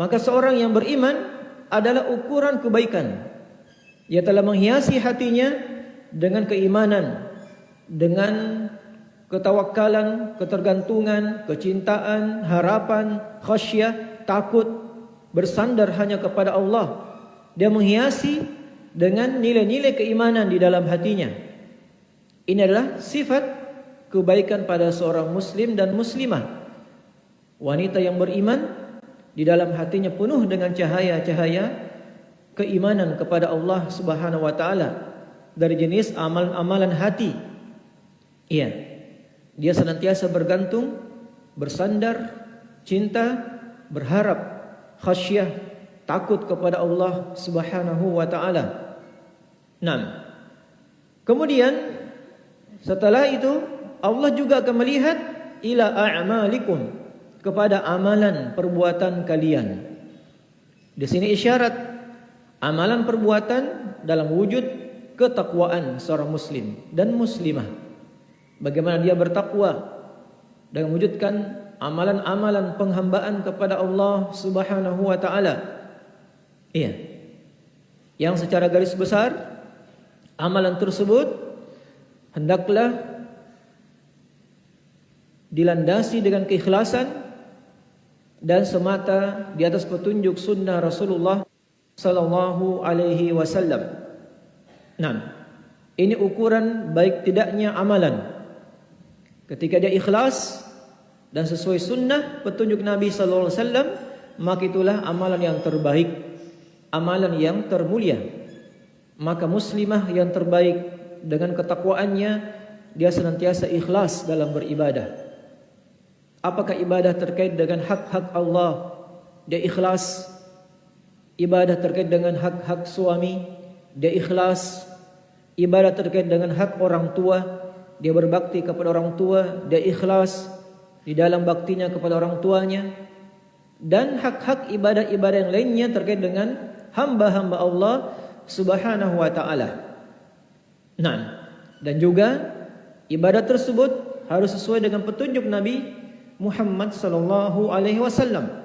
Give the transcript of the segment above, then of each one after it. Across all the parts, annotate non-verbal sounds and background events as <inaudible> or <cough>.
Maka seorang yang beriman adalah ukuran kebaikan. Ia telah menghiasi hatinya dengan keimanan, dengan ketawakalan, ketergantungan, kecintaan, harapan, khasyah, takut, bersandar hanya kepada Allah. Dia menghiasi dengan nilai-nilai keimanan di dalam hatinya. Ini adalah sifat kebaikan pada seorang muslim dan muslimah. Wanita yang beriman di dalam hatinya penuh dengan cahaya-cahaya keimanan kepada Allah Subhanahu wa taala dari jenis amalan-amalan hati. Iya. Dia senantiasa bergantung, bersandar, cinta, berharap, khasyah, takut kepada Allah Subhanahu wa taala. Naam. Kemudian setelah itu Allah juga akan melihat ila a'malikum kepada amalan perbuatan kalian. Di sini isyarat amalan perbuatan dalam wujud ketakwaan seorang muslim dan muslimah bagaimana dia bertakwa dan mewujudkan amalan-amalan penghambaan kepada Allah Subhanahu wa taala. Iya. Yang secara garis besar amalan tersebut hendaklah dilandasi dengan keikhlasan dan semata di atas petunjuk sunnah Rasulullah sallallahu alaihi wasallam. Nah, ini ukuran baik tidaknya amalan. Ketika dia ikhlas dan sesuai sunnah petunjuk Nabi sallallahu alaihi wasallam, maka itulah amalan yang terbaik, amalan yang termulia. Maka muslimah yang terbaik dengan ketakwaannya dia senantiasa ikhlas dalam beribadah. Apakah ibadah terkait dengan hak-hak Allah? Dia ikhlas. Ibadah terkait dengan hak-hak suami, dia ikhlas. Ibadah terkait dengan hak orang tua, dia berbakti kepada orang tua, dia ikhlas di dalam baktinya kepada orang tuanya dan hak-hak ibadah-ibadah yang lainnya terkait dengan hamba-hamba Allah Subhanahu wa taala. Nah, dan juga ibadah tersebut harus sesuai dengan petunjuk Nabi Muhammad sallallahu alaihi wasallam.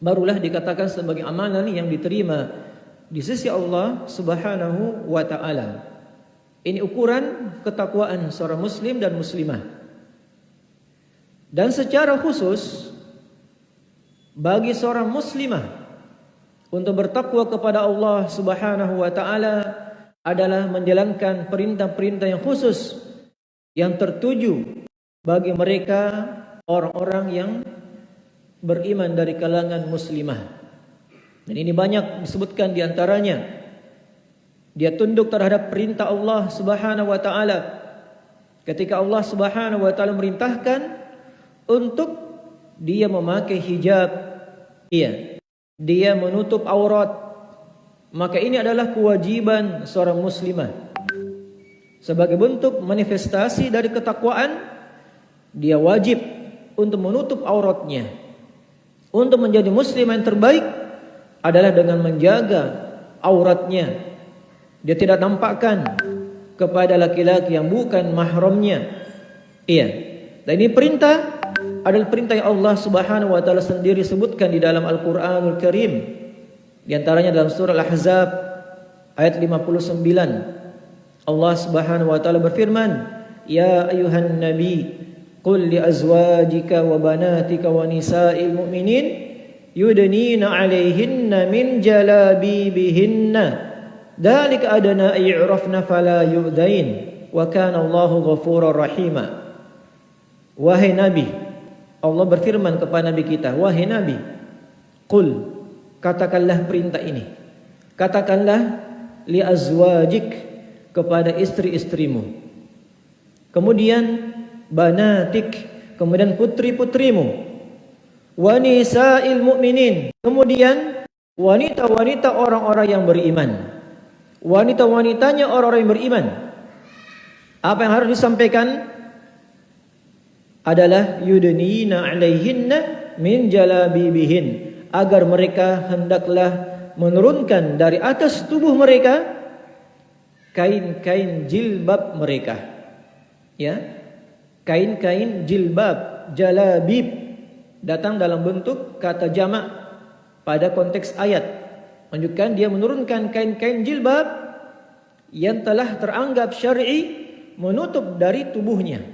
Barulah dikatakan sebagai amalan yang diterima di sisi Allah Subhanahu wa taala. Ini ukuran ketakwaan seorang muslim dan muslimah. Dan secara khusus bagi seorang muslimah untuk bertakwa kepada Allah Subhanahu wa taala adalah menjalankan perintah-perintah yang khusus yang tertuju bagi mereka orang-orang yang beriman dari kalangan muslimah. Dan ini banyak disebutkan di antaranya dia tunduk terhadap perintah Allah Subhanahu wa taala. Ketika Allah Subhanahu wa taala merintahkan untuk dia memakai hijab, iya, dia menutup aurat, maka ini adalah kewajiban seorang muslimah. Sebagai bentuk manifestasi dari ketakwaan, dia wajib untuk menutup auratnya. Untuk menjadi muslim yang terbaik adalah dengan menjaga auratnya dia tidak nampakkan kepada laki-laki yang bukan mahramnya. Iya. Dan ini perintah adalah perintah yang Allah Subhanahu wa taala sendiri sebutkan di dalam Al-Qur'anul Karim. Di antaranya dalam surah Al-Ahzab ayat 59. Allah Subhanahu wa taala berfirman, "Ya ayuhan nabi, qul li azwajika wa banatika wa nisa'il mu'minin yudnina 'alayhinna min jalabibihinna." Dalik adana i'rafna fala yu'dain wa kana Allahu ghafurur rahima. Wahai Nabi, Allah berfirman kepada Nabi kita, wahai Nabi, qul katakanlah perintah ini. Katakanlah li azwajik kepada istri-istrimu. Kemudian banatik, kemudian putri-putrimu. Wa nisa'il mu'minin. Kemudian wanita-wanita orang-orang yang beriman wanita-wanitanya orang-orang yang beriman. Apa yang harus disampaikan adalah yudnina alaihinna min jalabibihin agar mereka hendaklah menurunkan dari atas tubuh mereka kain-kain jilbab mereka. Ya. Kain-kain jilbab, jalabib datang dalam bentuk kata jamak pada konteks ayat. Menunjukkan dia menurunkan kain-kain jilbab yang telah teranggap syar'i menutup dari tubuhnya.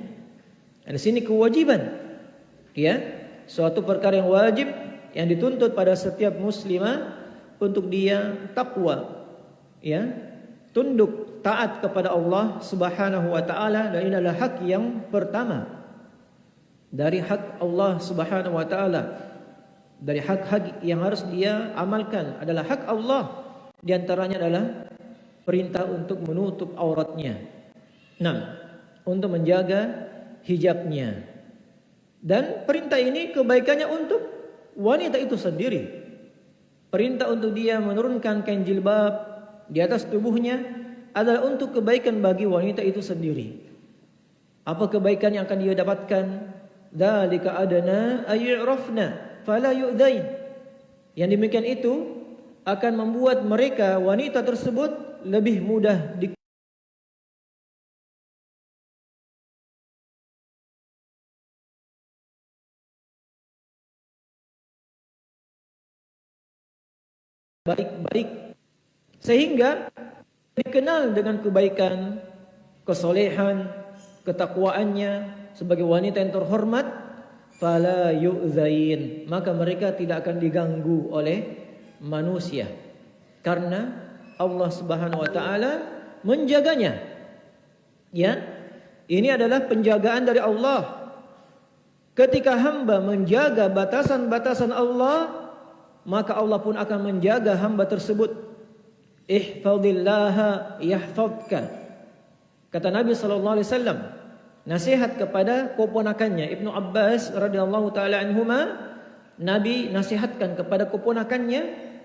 Dan sini kewajiban. Ya, suatu perkara yang wajib yang dituntut pada setiap muslimah untuk dia takwa ya, tunduk taat kepada Allah Subhanahu wa taala dan ini adalah hak yang pertama dari hak Allah Subhanahu wa taala dari hak-hak yang harus dia amalkan adalah hak Allah di antaranya adalah perintah untuk menutup auratnya. Nah, untuk menjaga hijabnya. Dan perintah ini kebaikannya untuk wanita itu sendiri. Perintah untuk dia menurunkan kain jilbab di atas tubuhnya adalah untuk kebaikan bagi wanita itu sendiri. Apa kebaikan yang akan dia dapatkan? Dalika adana ayyurafna fala yu'dain. Yang demikian itu akan membuat mereka wanita tersebut lebih mudah di baik-baik sehingga dikenal dengan kebaikan, kesolehan, ketakwaannya sebagai wanita yang terhormat fala yu'zain. Maka mereka tidak akan diganggu oleh manusia. Karena Allah Subhanahu wa taala menjaganya. Ya ini adalah penjagaan dari Allah. Ketika hamba menjaga batasan-batasan Allah maka Allah pun akan menjaga hamba tersebut ihfazillaha yahfazka kata Nabi sallallahu alaihi wasallam nasihat kepada keponakannya Ibnu Abbas radhiyallahu taala anhuma Nabi nasihatkan kepada keponakannya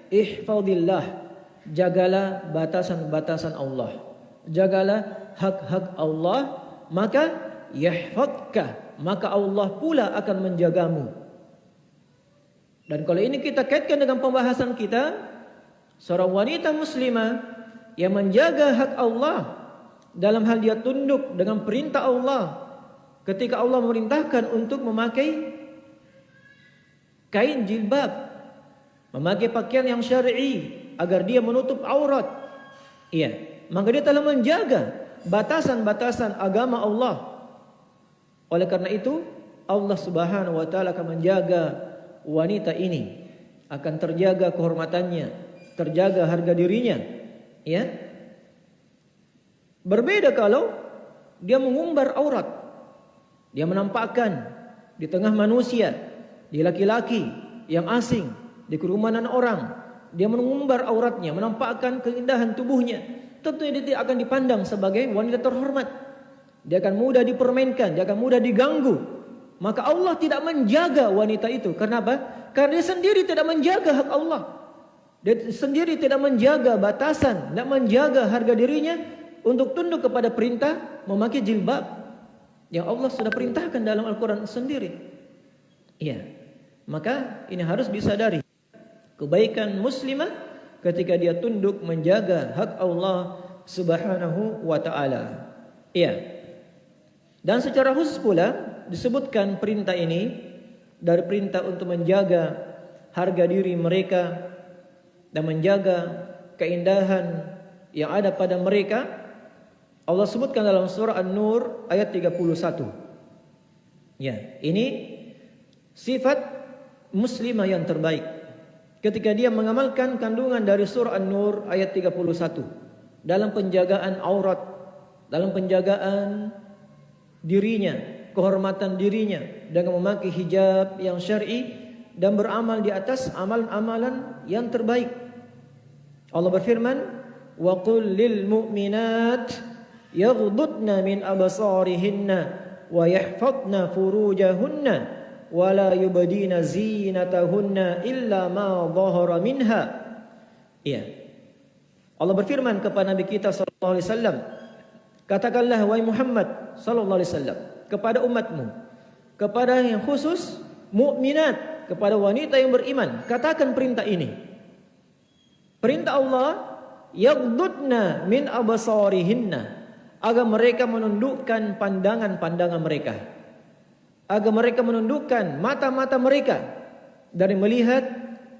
ihfazillah jagalah batasan-batasan Allah. Jagalah hak-hak Allah maka yahfazka maka Allah pula akan menjagamu. Dan kalau ini kita kaitkan dengan pembahasan kita seorang wanita muslimah yang menjaga hak Allah dalam hal dia tunduk dengan perintah Allah ketika Allah memerintahkan untuk memakai kain jilbab memakai pakaian yang syar'i agar dia menutup aurat. Iya maka dia telah menjaga batasan-batasan agama Allah. Oleh karena itu Allah Subhanahu wa taala akan menjaga wanita ini akan terjaga kehormatannya terjaga harga dirinya ya Berbeda kalau dia mengumbar aurat. Dia menampakkan di tengah manusia, di laki-laki yang asing, di kerumunan orang. Dia mengumbar auratnya, menampakkan keindahan tubuhnya. Tentunya dia tidak akan dipandang sebagai wanita terhormat. Dia akan mudah dipermainkan, dia akan mudah diganggu. Maka Allah tidak menjaga wanita itu. Kenapa? Karena dia sendiri tidak menjaga hak Allah. Dia sendiri tidak menjaga batasan, tidak menjaga harga dirinya untuk tunduk kepada perintah memakai jilbab yang Allah sudah perintahkan dalam Al-Quran sendiri. Iya, maka ini harus disadari kebaikan muslimah ketika dia tunduk menjaga hak Allah Subhanahu wa taala. Iya. Dan secara khusus pula disebutkan perintah ini dari perintah untuk menjaga harga diri mereka dan menjaga keindahan yang ada pada mereka Allah sebutkan dalam surah An-Nur ayat 31. Ya, ini sifat muslimah yang terbaik. Ketika dia mengamalkan kandungan dari surah An-Nur ayat 31 dalam penjagaan aurat, dalam penjagaan dirinya, kehormatan dirinya dengan memakai hijab yang syar'i dan beramal di atas amalan-amalan yang terbaik. Allah berfirman, "Wa qul lil mu'minat" yaghdudna min absarihinna wa yahfadna furujahunna wa la yubdina zinatahunna illa ma dhahara minha. Ya Allah berfirman kepada Nabi kita sallallahu alaihi wasallam katakanlah wahai Muhammad sallallahu alaihi wasallam kepada umatmu kepada yang khusus mukminat kepada wanita yang beriman katakan perintah ini perintah Allah yaghdudna min absarihinna agar mereka menundukkan pandangan-pandangan mereka agar mereka menundukkan mata-mata mereka dari melihat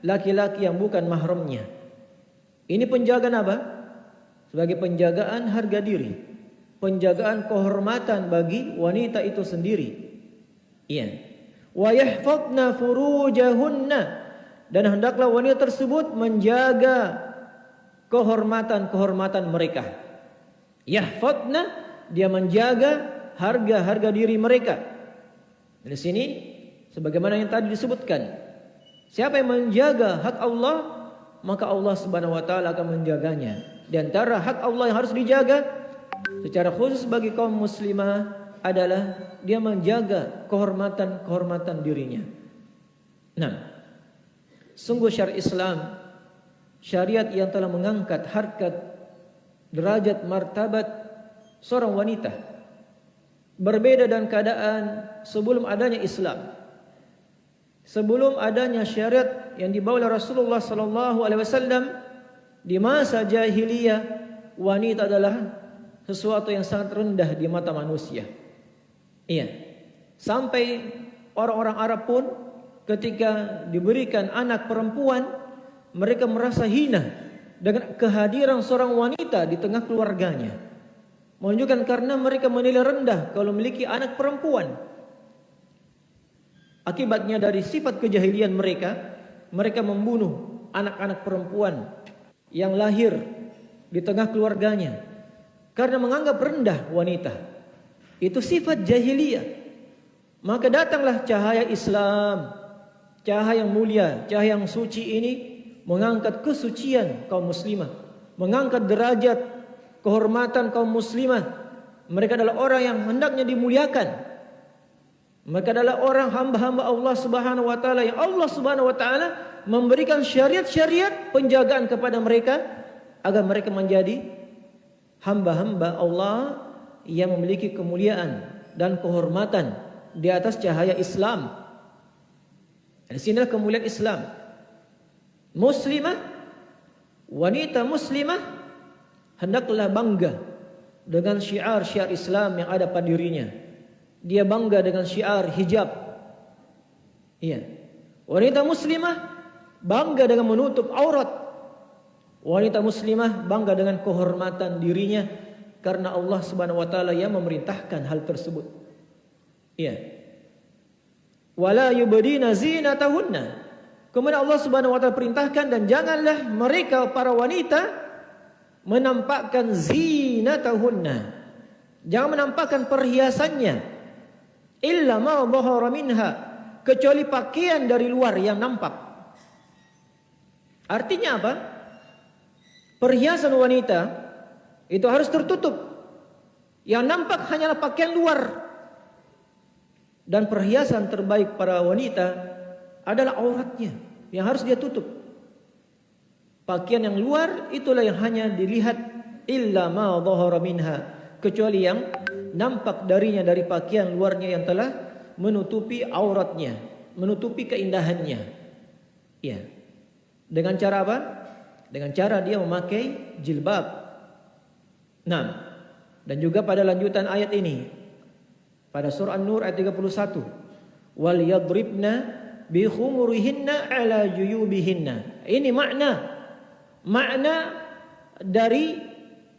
laki-laki yang bukan mahramnya. Ini penjagaan apa? Sebagai penjagaan harga diri. Penjagaan kehormatan bagi wanita itu sendiri. Iya. Wa yahfadna furujahunna dan hendaklah wanita tersebut menjaga kehormatan-kehormatan mereka. Yahfadna dia menjaga harga-harga diri mereka. Di sini sebagaimana yang tadi disebutkan Siapa yang menjaga hak Allah, maka Allah Subhanahu wa taala akan menjaganya. Di antara hak Allah yang harus dijaga secara khusus bagi kaum muslimah adalah dia menjaga kehormatan-kehormatan dirinya. Nah, sungguh syariat Islam syariat yang telah mengangkat harkat derajat martabat seorang wanita berbeda dan keadaan sebelum adanya Islam sebelum adanya syariat yang dibawa oleh Rasulullah sallallahu alaihi wasallam di masa jahiliyah wanita adalah sesuatu yang sangat rendah di mata manusia. Iya. Sampai orang-orang Arab pun ketika diberikan anak perempuan mereka merasa hina dengan kehadiran seorang wanita di tengah keluarganya. Menunjukkan karena mereka menilai rendah kalau memiliki anak perempuan. Akibatnya dari sifat kejahilian mereka, mereka membunuh anak-anak perempuan yang lahir di tengah keluarganya karena menganggap rendah wanita. Itu sifat jahiliyah. Maka datanglah cahaya Islam, cahaya yang mulia, cahaya yang suci ini mengangkat kesucian kaum muslimah, mengangkat derajat kehormatan kaum muslimah. Mereka adalah orang yang hendaknya dimuliakan, mereka adalah orang hamba-hamba Allah Subhanahu wa taala yang Allah Subhanahu wa taala memberikan syariat-syariat penjagaan kepada mereka agar mereka menjadi hamba-hamba Allah yang memiliki kemuliaan dan kehormatan di atas cahaya Islam. Di sinilah kemuliaan Islam. Muslimah wanita muslimah hendaklah bangga dengan syiar-syiar Islam yang ada pada dirinya dia bangga dengan syiar hijab. Iya. Wanita muslimah bangga dengan menutup aurat. Wanita muslimah bangga dengan kehormatan dirinya karena Allah Subhanahu wa taala yang memerintahkan hal tersebut. Iya. Wala yubdina zinatahunna. Kemudian Allah Subhanahu wa taala perintahkan dan janganlah mereka para wanita menampakkan zinatahunna. Jangan menampakkan perhiasannya. Illa ma dhahara minha. Kecuali pakaian dari luar yang nampak. Artinya apa? Perhiasan wanita itu harus tertutup. Yang nampak hanyalah pakaian luar dan perhiasan terbaik para wanita adalah auratnya yang harus dia tutup pakaian yang luar itulah yang hanya dilihat illa ma dhahara minha kecuali yang nampak darinya dari pakaian luarnya yang telah menutupi auratnya, menutupi keindahannya. Ya. Dengan cara apa? Dengan cara dia memakai jilbab. Nah, dan juga pada lanjutan ayat ini pada surah An-Nur ayat 31, wal yadribna bi khumurihinna ala juyubihinna. Ini makna makna dari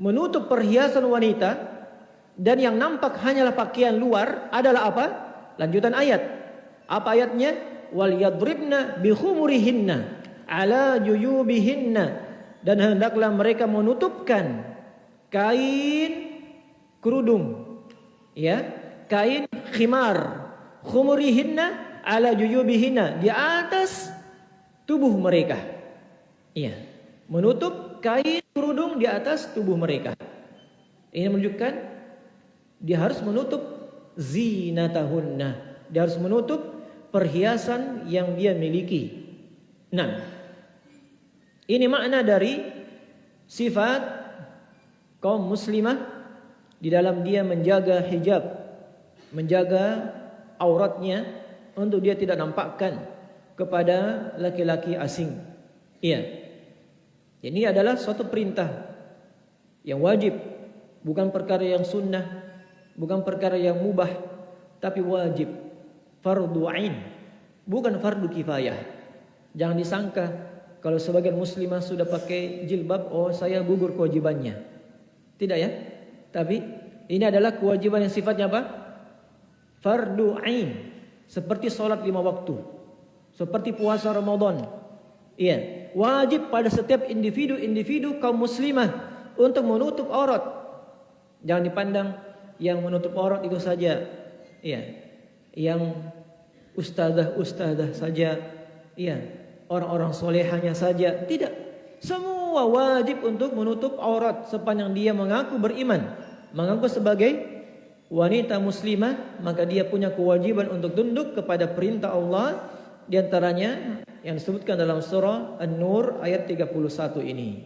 menutup perhiasan wanita dan yang nampak hanyalah pakaian luar adalah apa? Lanjutan ayat. Apa ayatnya? Wal yadribna bi khumurihinna ala juyubihinna dan hendaklah mereka menutupkan kain kerudung ya kain khimar. Khumurihinna ala juyubihinna di atas tubuh mereka. Iya. Menutup kain kerudung di atas tubuh mereka. Ini menunjukkan dia harus menutup zinatahunna. Dia harus menutup perhiasan yang dia miliki. Nah, ini makna dari sifat kaum muslimah di dalam dia menjaga hijab, menjaga auratnya untuk dia tidak nampakkan kepada laki-laki asing. Iya. Ini adalah suatu perintah yang wajib, bukan perkara yang sunnah bukan perkara yang mubah tapi wajib fardu ain bukan fardu kifayah Jangan disangka kalau sebagian muslimah sudah pakai jilbab, oh saya gugur kewajibannya. Tidak ya? Tapi ini adalah kewajiban yang sifatnya apa? Fardu ain. Seperti solat lima waktu. Seperti puasa Ramadan. Iya. Wajib pada setiap individu-individu kaum muslimah untuk menutup aurat. Jangan dipandang yang menutup aurat itu saja. Iya. Yang ustazah-ustazah saja. Iya orang-orang solehanya saja. Tidak. Semua wajib untuk menutup aurat sepanjang dia mengaku beriman. Mengaku sebagai wanita muslimah. Maka dia punya kewajiban untuk tunduk kepada perintah Allah. Di antaranya yang disebutkan dalam surah An-Nur ayat 31 ini.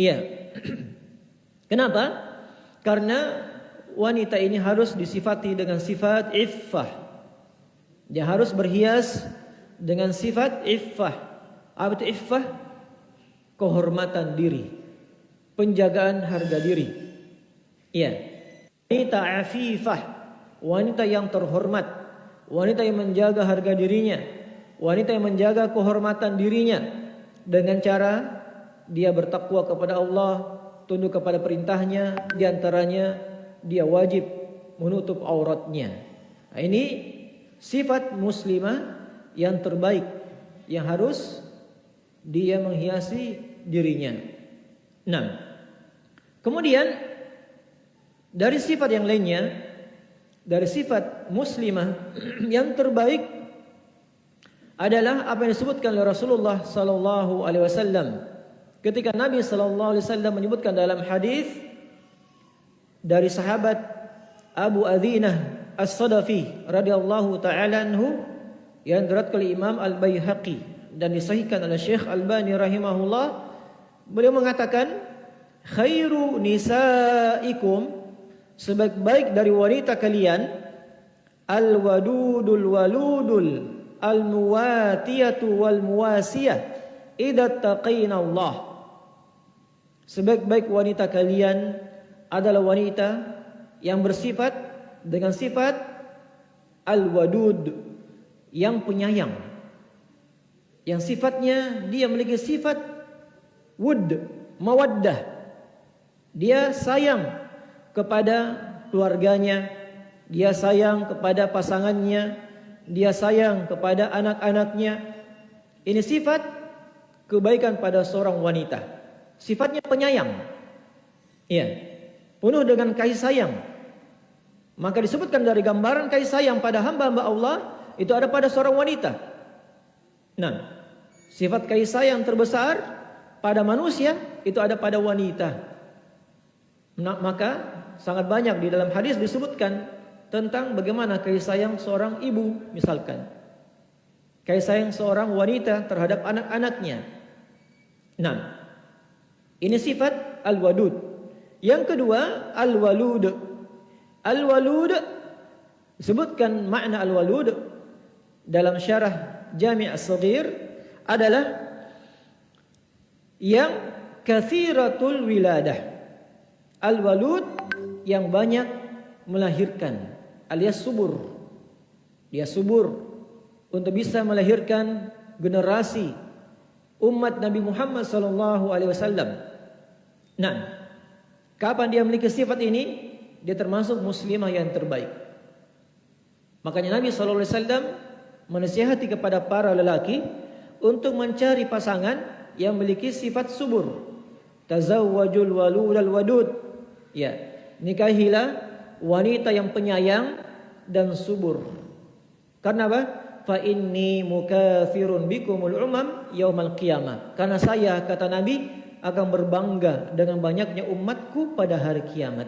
Iya. <clears throat> Kenapa? Karena wanita ini harus disifati dengan sifat iffah. Dia harus berhias dengan sifat iffah. Apa itu iffah? Kehormatan diri. Penjagaan harga diri. Iya. Wanita afifah. Wanita yang terhormat. Wanita yang menjaga harga dirinya. Wanita yang menjaga kehormatan dirinya. Dengan cara dia bertakwa kepada Allah. Tunduk kepada perintahnya. Di antaranya dia wajib menutup auratnya. Ini sifat muslimah yang terbaik yang harus dia menghiasi dirinya. Nah, kemudian dari sifat yang lainnya, dari sifat muslimah <clears throat> yang terbaik adalah apa yang disebutkan oleh Rasulullah sallallahu alaihi wasallam. Ketika Nabi sallallahu alaihi wasallam menyebutkan dalam hadis dari sahabat Abu Adzinah As-Sadafi radhiyallahu taala anhu yang diriwayatkan oleh Imam Al-Baihaqi dan disahihkan oleh Syekh Al-Bani rahimahullah beliau mengatakan khairu nisaikum sebaik-baik dari wanita kalian al-wadudul waludul al-muwatiyatu wal muwasiyah idza taqina Allah. Sebaik-baik wanita kalian adalah wanita yang bersifat dengan sifat al-wadud yang penyayang. Yang sifatnya dia memiliki sifat wud mawaddah. Dia sayang kepada keluarganya. Dia sayang kepada pasangannya. Dia sayang kepada anak-anaknya. Ini sifat kebaikan pada seorang wanita. Sifatnya penyayang. Ya penuh dengan kasih sayang. Maka disebutkan dari gambaran kasih sayang pada hamba-hamba Allah itu ada pada seorang wanita. Nah, sifat kasih sayang terbesar pada manusia itu ada pada wanita. Nah, maka sangat banyak di dalam hadis disebutkan tentang bagaimana kasih sayang seorang ibu misalkan. Kasih sayang seorang wanita terhadap anak-anaknya. Nah, ini sifat al-wadud. Yang kedua, al-walud. Al-walud sebutkan makna al-walud dalam syarah Jami' As-Saghir adalah yang kathiratul wiladah. Al-walud yang banyak melahirkan alias subur. Dia subur untuk bisa melahirkan generasi umat Nabi Muhammad sallallahu alaihi wasallam. Nah, kapan dia memiliki sifat ini? Dia termasuk muslimah yang terbaik. Makanya Nabi sallallahu alaihi wasallam menasihati kepada para lelaki untuk mencari pasangan yang memiliki sifat subur. Tazawwajul walud al wadud. Ya, nikahilah wanita yang penyayang dan subur. Karena apa? Fa inni mukafirun bikumul umam yaumal qiyamah. Karena saya kata Nabi akan berbangga dengan banyaknya umatku pada hari kiamat.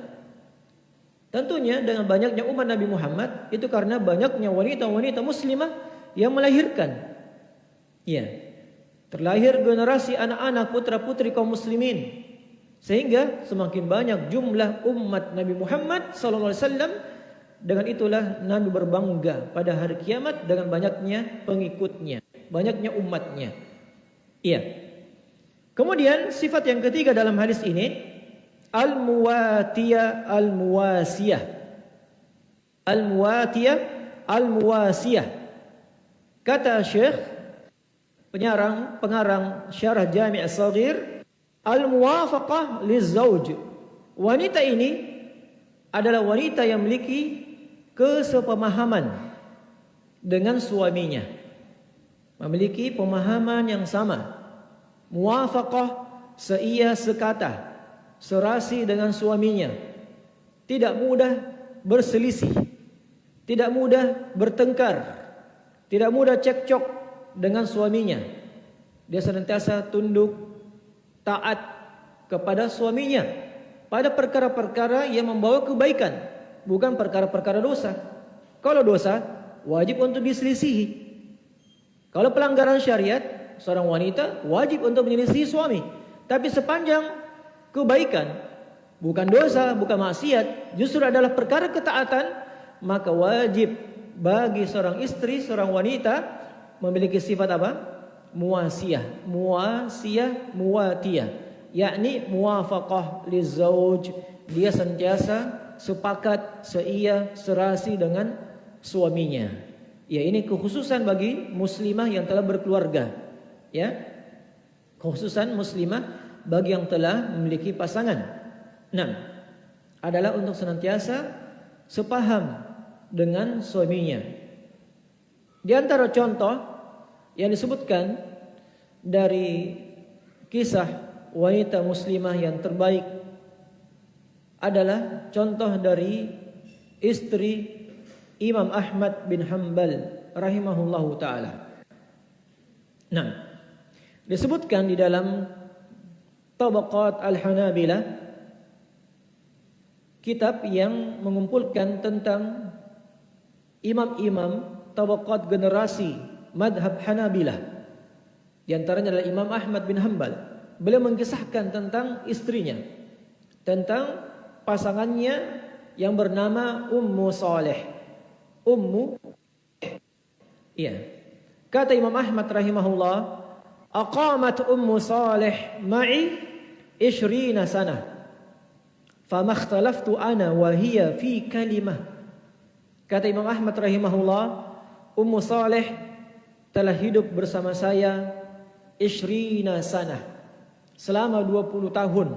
Tentunya dengan banyaknya umat Nabi Muhammad itu karena banyaknya wanita-wanita muslimah yang melahirkan. Ya. Terlahir generasi anak-anak putra-putri kaum muslimin. Sehingga semakin banyak jumlah umat Nabi Muhammad wasallam dengan itulah Nabi berbangga pada hari kiamat dengan banyaknya pengikutnya, banyaknya umatnya. Iya. Kemudian sifat yang ketiga dalam hadis ini al-muwatiyah al-muwasiyah. Al-muwatiyah al-muwasiyah. Kata Syekh penyarang pengarang Syarah Jami' As-Saghir al-muwafaqah lizauj. Wanita ini adalah wanita yang memiliki kesepemahaman dengan suaminya. Memiliki pemahaman yang sama. Muwafaqah seia sekata, serasi dengan suaminya. Tidak mudah berselisih. Tidak mudah bertengkar. Tidak mudah cekcok dengan suaminya. Dia senantiasa tunduk, taat kepada suaminya pada perkara-perkara yang membawa kebaikan, bukan perkara-perkara dosa. Kalau dosa, wajib untuk diselisihi. Kalau pelanggaran syariat, seorang wanita wajib untuk menyelisihi suami. Tapi sepanjang kebaikan, bukan dosa, bukan maksiat, justru adalah perkara ketaatan, maka wajib bagi seorang istri, seorang wanita memiliki sifat apa? Muasiyah, muasiyah, muatiyah. Yakni muwafaqah lizauj dia sentiasa sepakat seia serasi dengan suaminya. Ya ini kekhususan bagi muslimah yang telah berkeluarga. Ya kekhususan muslimah bagi yang telah memiliki pasangan. Enam adalah untuk senantiasa sepaham dengan suaminya. Di antara contoh yang disebutkan dari kisah wanita muslimah yang terbaik adalah contoh dari istri Imam Ahmad bin Hanbal rahimahullahu taala. Nah, disebutkan di dalam Tabaqat Al-Hanabilah kitab yang mengumpulkan tentang imam-imam tabaqat generasi madhab Hanabilah. Di antaranya adalah Imam Ahmad bin Hanbal. Beliau mengisahkan tentang istrinya tentang pasangannya yang bernama Ummu Saleh. Ummu Iya. Kata Imam Ahmad rahimahullah aqamat Ummu Saleh ma'i 20 sana. Fama ikhtalaftu ana wa hiya fi kalimah. Kata Imam Ahmad rahimahullah Ummu Saleh telah hidup bersama saya 20 sana selama 20 tahun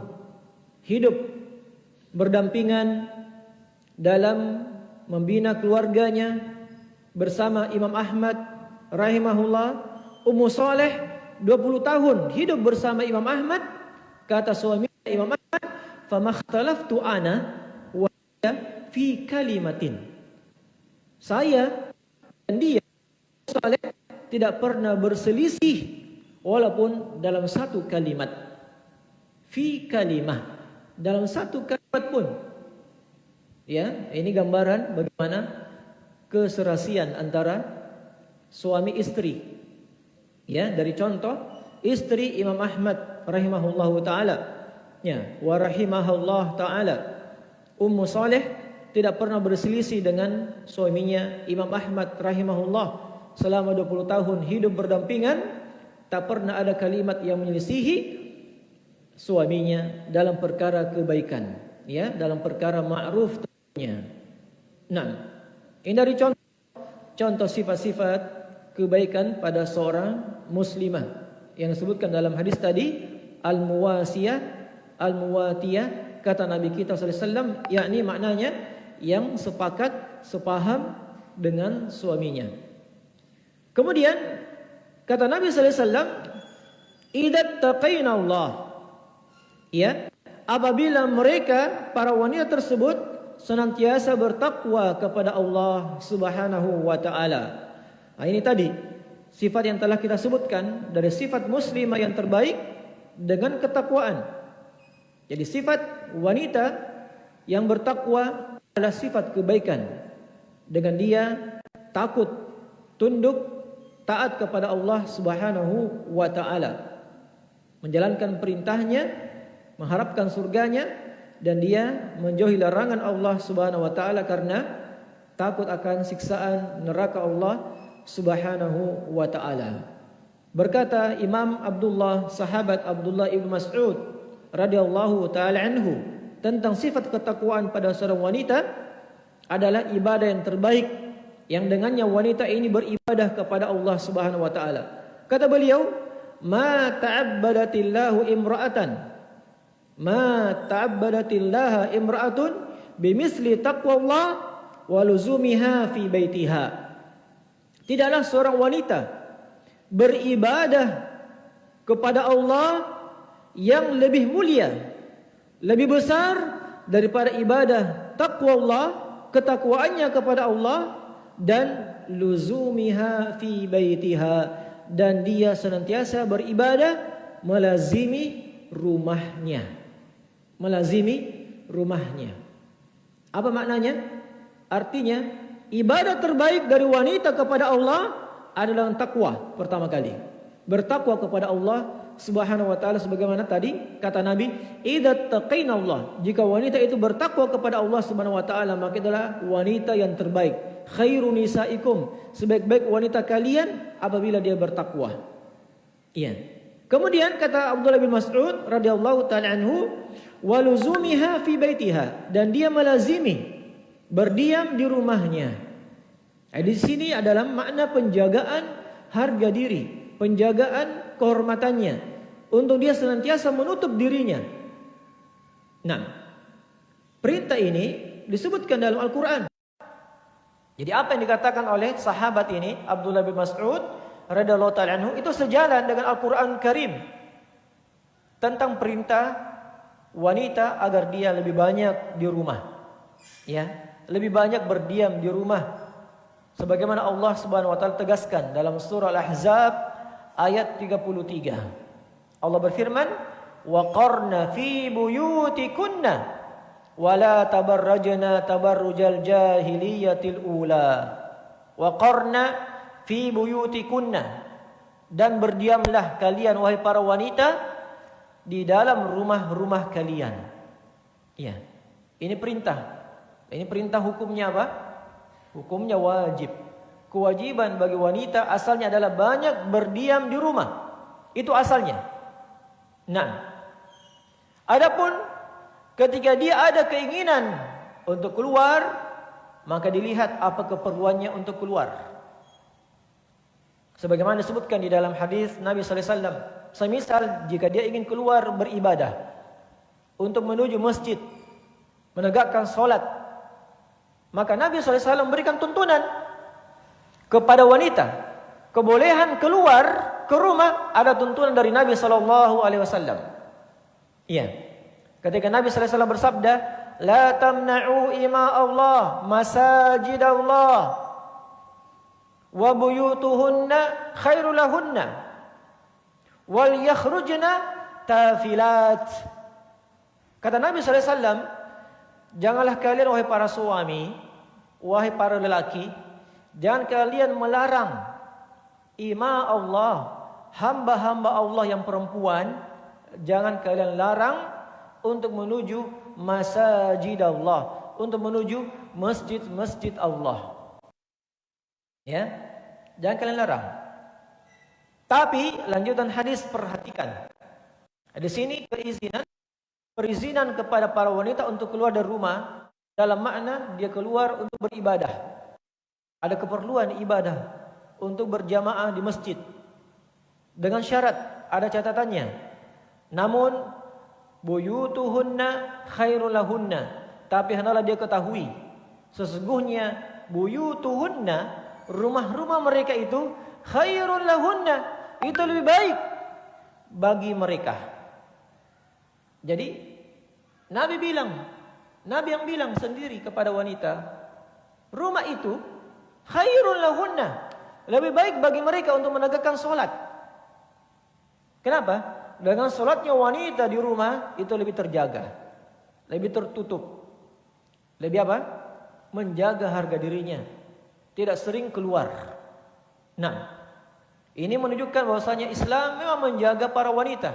hidup berdampingan dalam membina keluarganya bersama Imam Ahmad rahimahullah. Ummu Saleh 20 tahun hidup bersama Imam Ahmad. Kata suami Imam Ahmad famakhtalaftu ana wa fi kalimatin. Saya dan dia tidak pernah berselisih walaupun dalam satu kalimat. Fi kalimah. Dalam satu kalimat pun. Ya ini gambaran bagaimana keserasian antara suami istri ya dari contoh istri Imam Ahmad rahimahullahu taala. Ya wa rahimahullah taala. Ummu saleh tidak pernah berselisih dengan suaminya Imam Ahmad rahimahullah selama 20 tahun hidup berdampingan tak pernah ada kalimat yang menyelisihi suaminya dalam perkara kebaikan ya dalam perkara ma'ruf tentunya. Nah ini dari contoh. Contoh sifat-sifat kebaikan pada seorang muslimah yang disebutkan dalam hadis tadi al-muwasiyah al-muwatiyah kata Nabi kita sallallahu alaihi wasallam yakni maknanya yang sepakat sepaham dengan suaminya kemudian kata Nabi sallallahu alaihi wasallam idza Allah ya apabila mereka para wanita tersebut senantiasa bertakwa kepada Allah Subhanahu wa taala. Nah, ini tadi sifat yang telah kita sebutkan dari sifat muslimah yang terbaik dengan ketakwaan. Jadi sifat wanita yang bertakwa adalah sifat kebaikan. Dengan dia takut, tunduk, taat kepada Allah Subhanahu wa taala. Menjalankan perintahnya mengharapkan surganya dan dia menjauhi larangan Allah Subhanahu wa taala karena takut akan siksaan neraka Allah Subhanahu wa taala. Berkata Imam Abdullah sahabat Abdullah Ibn Mas'ud radhiyallahu taala anhu tentang sifat ketakwaan pada seorang wanita adalah ibadah yang terbaik yang dengannya wanita ini beribadah kepada Allah Subhanahu wa taala. Kata beliau, "Ma ta'abbadatillahu imra'atan ma ta'abbadatillah imra'atun bimisli taqwallah wa luzumiha fi baitiha." Tidaklah seorang wanita beribadah kepada Allah yang lebih mulia, lebih besar daripada ibadah takwa Allah, ketakwaannya kepada Allah dan luzumiha fi baitiha dan dia senantiasa beribadah melazimi rumahnya. Melazimi rumahnya. Apa maknanya? Artinya ibadah terbaik dari wanita kepada Allah adalah takwa pertama kali bertakwa kepada Allah Subhanahu wa taala sebagaimana tadi kata Nabi idza taqina Allah. Jika wanita itu bertakwa kepada Allah Subhanahu wa taala maka itulah wanita yang terbaik. Khairu nisaikum. Sebaik-baik wanita kalian apabila dia bertakwa. Iya. Kemudian kata Abdullah bin Mas'ud radhiyallahu taala anhu waluzumiha fi baitiha. Dan dia melazimi berdiam di rumahnya. Di sini adalah makna penjagaan harga diri penjagaan kehormatannya untuk dia senantiasa menutup dirinya. Nah, perintah ini disebutkan dalam Al-Qur'an. Jadi apa yang dikatakan oleh sahabat ini Abdullah bin Mas'ud radhiyallahu taala anhu itu sejalan dengan Al-Qur'an Karim tentang perintah wanita agar dia lebih banyak di rumah. Ya, lebih banyak berdiam di rumah. Sebagaimana Allah Subhanahu wa taala tegaskan dalam surah Al-Ahzab ayat 33. Allah berfirman, "Wa qarna fi buyutikunna wa la tabarrajna tabarrujal jahiliyatil ula." Wa qarna fi buyutikunna dan berdiamlah kalian wahai para wanita di dalam rumah-rumah kalian. Ya. Ini perintah. Ini perintah hukumnya apa? Hukumnya wajib kewajiban bagi wanita asalnya adalah banyak berdiam di rumah. Itu asalnya. Nah. Adapun ketika dia ada keinginan untuk keluar, maka dilihat apa keperluannya untuk keluar. Sebagaimana disebutkan di dalam hadis Nabi sallallahu alaihi wasallam, semisal jika dia ingin keluar beribadah untuk menuju masjid, menegakkan solat, maka Nabi sallallahu alaihi wasallam berikan tuntunan kepada wanita kebolehan keluar ke rumah ada tuntunan dari Nabi sallallahu alaihi wasallam. Iya. Ketika Nabi sallallahu alaihi wasallam bersabda, "La tamna'u ima Allah masajid Allah wa buyutuhunna khairul lahunna wal yakhrujna tafilat." Kata Nabi sallallahu alaihi wasallam, "Janganlah kalian wahai para suami, wahai para lelaki, Jangan kalian melarang ima Allah, hamba-hamba Allah yang perempuan, jangan kalian larang untuk menuju masjid Allah, untuk menuju masjid-masjid Allah. Ya. Jangan kalian larang. Tapi lanjutan hadis perhatikan. Di sini perizinan perizinan kepada para wanita untuk keluar dari rumah dalam makna dia keluar untuk beribadah ada keperluan ibadah untuk berjamaah di masjid. Dengan syarat ada catatannya. Namun buyutuhunna khairul lahunna. Tapi hendaklah dia ketahui sesungguhnya buyutuhunna rumah-rumah mereka itu khairul lahunna. Itu lebih baik bagi mereka. Jadi nabi bilang nabi yang bilang sendiri kepada wanita rumah itu khairul lahunna. Lebih baik bagi mereka untuk menegakkan solat. Kenapa? Dengan solatnya wanita di rumah itu lebih terjaga lebih tertutup. Lebih apa? Menjaga harga dirinya. Tidak sering keluar. Nah ini menunjukkan bahwasanya Islam memang menjaga para wanita.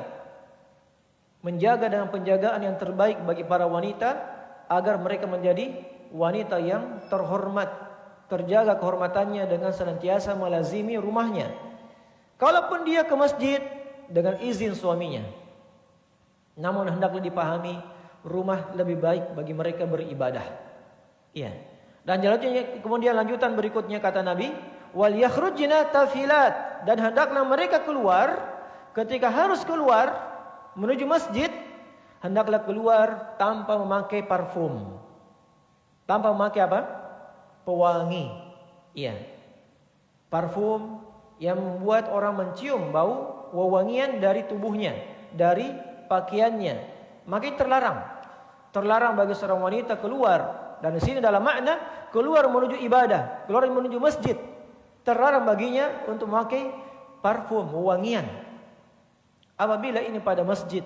Menjaga dengan penjagaan yang terbaik bagi para wanita agar mereka menjadi wanita yang terhormat terjaga kehormatannya dengan senantiasa melazimi rumahnya. Kalaupun dia ke masjid dengan izin suaminya. Namun hendaklah dipahami rumah lebih baik bagi mereka beribadah. Iya. Dan jalannya kemudian lanjutan berikutnya kata Nabi, wal yakhrujna tafilat dan hendaklah mereka keluar ketika harus keluar menuju masjid hendaklah keluar tanpa memakai parfum tanpa memakai apa pewangi. Iya. Parfum yang membuat orang mencium bau wewangian dari tubuhnya dari pakaiannya. Maka terlarang. Terlarang bagi seorang wanita keluar dan di sini dalam makna keluar menuju ibadah keluar menuju masjid. Terlarang baginya untuk memakai parfum wewangian. Apabila ini pada masjid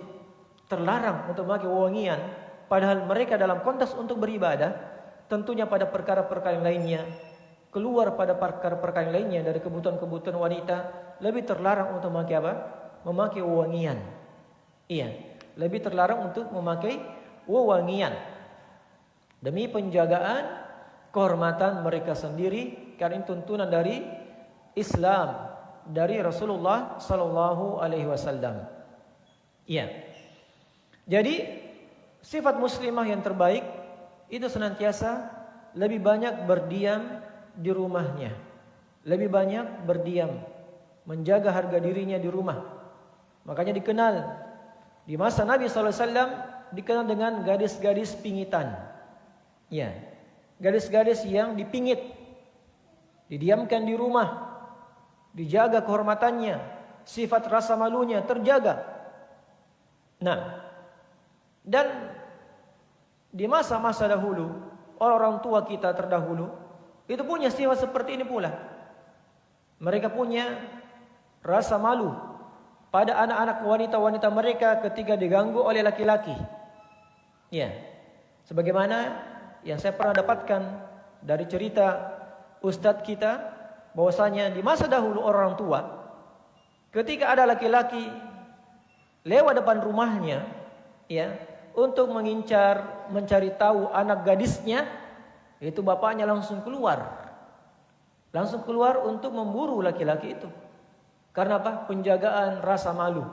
terlarang untuk memakai wewangian padahal mereka dalam konteks untuk beribadah tentunya pada perkara-perkara lainnya keluar pada perkara-perkara lainnya dari kebutuhan-kebutuhan wanita lebih terlarang untuk memakai apa memakai wewangian iya lebih terlarang untuk memakai wewangian demi penjagaan kehormatan mereka sendiri karena ini tuntunan dari Islam dari Rasulullah sallallahu alaihi wasallam. Iya. Jadi sifat muslimah yang terbaik itu senantiasa lebih banyak berdiam di rumahnya. Lebih banyak berdiam, menjaga harga dirinya di rumah. Makanya dikenal di masa Nabi sallallahu alaihi wasallam dikenal dengan gadis-gadis pingitan. Ya. Gadis-gadis yang dipingit. Didiamkan di rumah. Dijaga kehormatannya, sifat rasa malunya terjaga. Nah, dan di masa-masa dahulu, orang-orang tua kita terdahulu itu punya sifat seperti ini pula. Mereka punya rasa malu pada anak-anak wanita-wanita mereka ketika diganggu oleh laki-laki. Ya. Sebagaimana yang saya pernah dapatkan dari cerita ustadz kita bahwasanya di masa dahulu orang tua ketika ada laki-laki lewat depan rumahnya ya untuk mengincar mencari tahu anak gadisnya itu bapaknya langsung keluar. Langsung keluar untuk memburu laki-laki itu. Karena apa? Penjagaan rasa malu.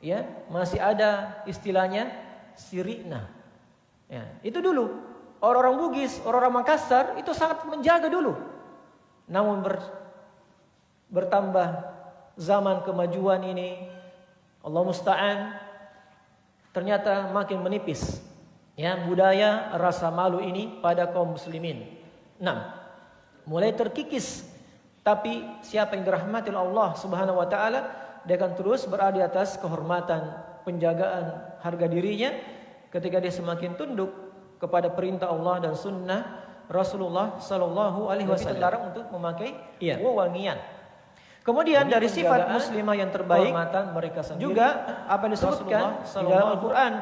Ya, masih ada istilahnya sirina. Ya, itu dulu orang-orang Bugis, orang-orang Makassar itu sangat menjaga dulu. Namun ber, bertambah zaman kemajuan ini, Allah musta'an ternyata makin menipis ya budaya rasa malu ini pada kaum muslimin. Enam, mulai terkikis. Tapi siapa yang dirahmati Allah Subhanahu Wa Taala, dia akan terus berada di atas kehormatan, penjagaan harga dirinya, ketika dia semakin tunduk kepada perintah Allah dan Sunnah Rasulullah Sallallahu Alaihi Wasallam. Terlarang untuk memakai iya. wewangian. Kemudian Jadi dari sifat muslimah yang terbaik, mereka sendiri, juga apa yang disebutkan di dalam Al-Quran.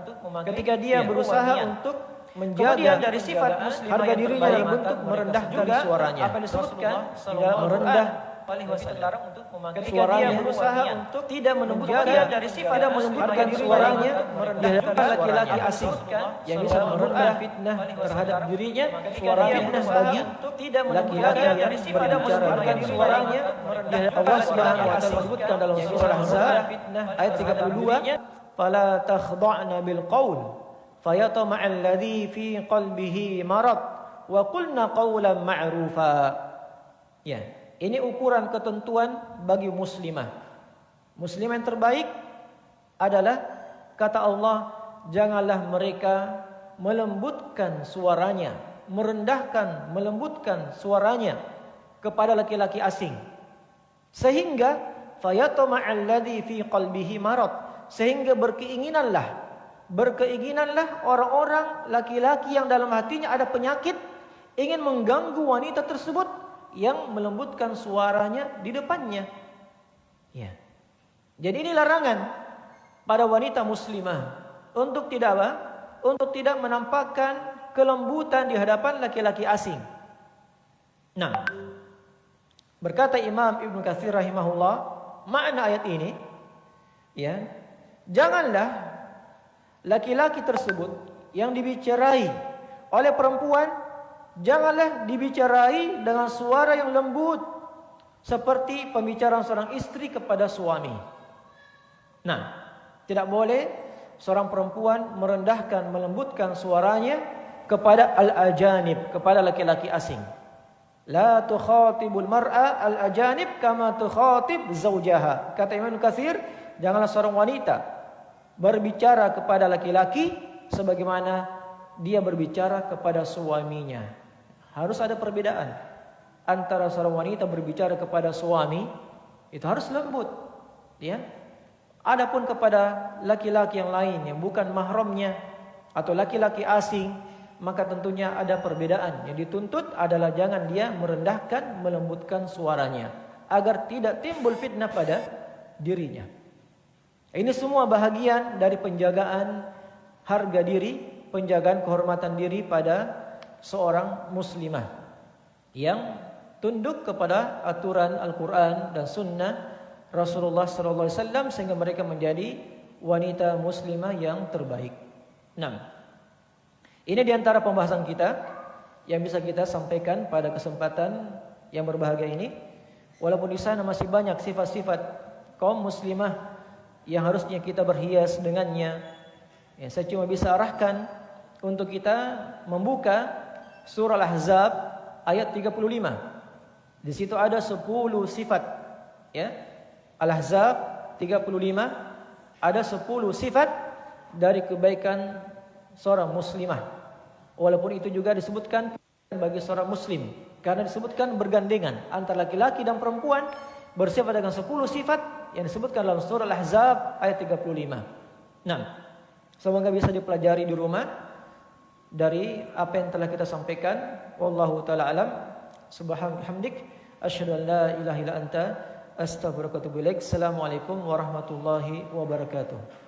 untuk memakai ketika dia berusaha untuk menjaga dari sifat muslim harga dirinya dalam bentuk merendahkan suaranya. apa disebutkan tidak merendah alaihi wasallam untuk memakai suaranya berusaha untuk tidak menembutkan dari sifat tidak menembutkan suaranya merendahkan laki-laki asing yang bisa merendah fitnah terhadap dirinya suara fitnah bagi tidak laki-laki yang berbicara dengan suaranya Allah Subhanahu wa taala sebutkan dalam surah Ahzab ayat 32 fala takhda'na bil qaul fayatma alladhi fi qalbihi marad wa qulna qawlan ma'rufa. Ya ini ukuran ketentuan bagi muslimah. Muslimah yang terbaik adalah kata Allah janganlah mereka melembutkan suaranya merendahkan melembutkan suaranya kepada laki-laki asing. Sehingga fayatma alladhi fi qalbihi marad. Sehingga berkeinginanlah berkeinginanlah orang-orang laki-laki yang dalam hatinya ada penyakit ingin mengganggu wanita tersebut yang melembutkan suaranya di depannya. Ya. Jadi ini larangan pada wanita muslimah. Untuk tidak apa? Untuk tidak menampakkan kelembutan di hadapan laki-laki asing. Nah. Berkata Imam Ibn Katsir rahimahullah makna ayat ini ya Janganlah laki-laki tersebut yang dibicarai oleh perempuan janganlah dibicarai dengan suara yang lembut seperti pembicaraan seorang istri kepada suami. Nah, tidak boleh seorang perempuan merendahkan melembutkan suaranya kepada al-ajanib, kepada laki-laki asing. La tukhatibul mar'a al-ajanib kama tukhatib zawjaha. Kata Imam Katsir, janganlah seorang wanita berbicara kepada laki-laki sebagaimana dia berbicara kepada suaminya. Harus ada perbedaan antara seorang wanita berbicara kepada suami itu harus lembut, ya. Adapun kepada laki-laki yang lain yang bukan mahramnya atau laki-laki asing maka tentunya ada perbedaan. Yang dituntut adalah jangan dia merendahkan, melembutkan suaranya agar tidak timbul fitnah pada dirinya. Ini semua bahagian dari penjagaan harga diri, penjagaan kehormatan diri pada seorang muslimah yang tunduk kepada aturan Al-Quran dan Sunnah Rasulullah SAW sehingga mereka menjadi wanita muslimah yang terbaik. 6. Ini diantara pembahasan kita yang bisa kita sampaikan pada kesempatan yang berbahagia ini. Walaupun di sana masih banyak sifat-sifat kaum muslimah yang harusnya kita berhias dengannya. Ya, saya cuma bisa arahkan untuk kita membuka surah Al-Ahzab ayat 35. Di situ ada 10 sifat. Ya. Al-Ahzab 35 ada 10 sifat dari kebaikan seorang muslimah. Walaupun itu juga disebutkan bagi seorang muslim karena disebutkan bergandengan antara laki-laki dan perempuan bersifat dengan 10 sifat yang disebutkan dalam surah Al-Ahzab ayat 35. Nah, semoga bisa dipelajari di rumah dari apa yang telah kita sampaikan. Wallahu taala alam. Hamdik asyhadu an la ilaha illa anta astaghfiruka wa atubu. Assalamualaikum warahmatullahi wabarakatuh.